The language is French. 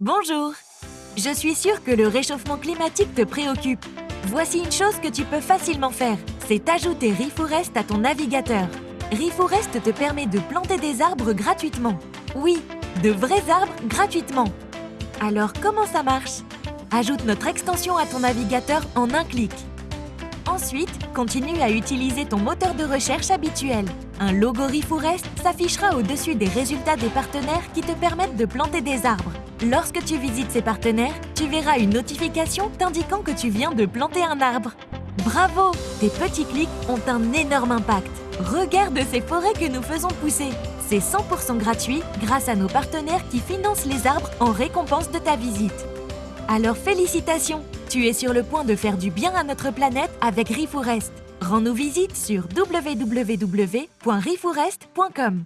Bonjour Je suis sûre que le réchauffement climatique te préoccupe. Voici une chose que tu peux facilement faire, c'est ajouter ReForest à ton navigateur. ReForest te permet de planter des arbres gratuitement. Oui, de vrais arbres gratuitement. Alors comment ça marche? Ajoute notre extension à ton navigateur en un clic. Ensuite, continue à utiliser ton moteur de recherche habituel. Un logo ReForest s'affichera au-dessus des résultats des partenaires qui te permettent de planter des arbres. Lorsque tu visites ces partenaires, tu verras une notification t'indiquant que tu viens de planter un arbre. Bravo Tes petits clics ont un énorme impact. Regarde ces forêts que nous faisons pousser. C'est 100% gratuit grâce à nos partenaires qui financent les arbres en récompense de ta visite. Alors félicitations Tu es sur le point de faire du bien à notre planète avec ReForest. Rends-nous visite sur www.reforest.com.